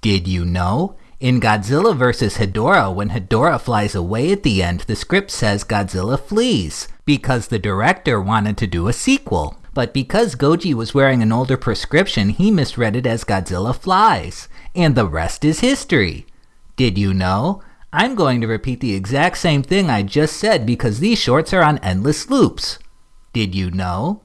Did you know? In Godzilla vs. Hedorah, when Hedorah flies away at the end, the script says Godzilla flees, because the director wanted to do a sequel. But because Goji was wearing an older prescription, he misread it as Godzilla flies. And the rest is history. Did you know? I'm going to repeat the exact same thing I just said because these shorts are on endless loops. Did you know?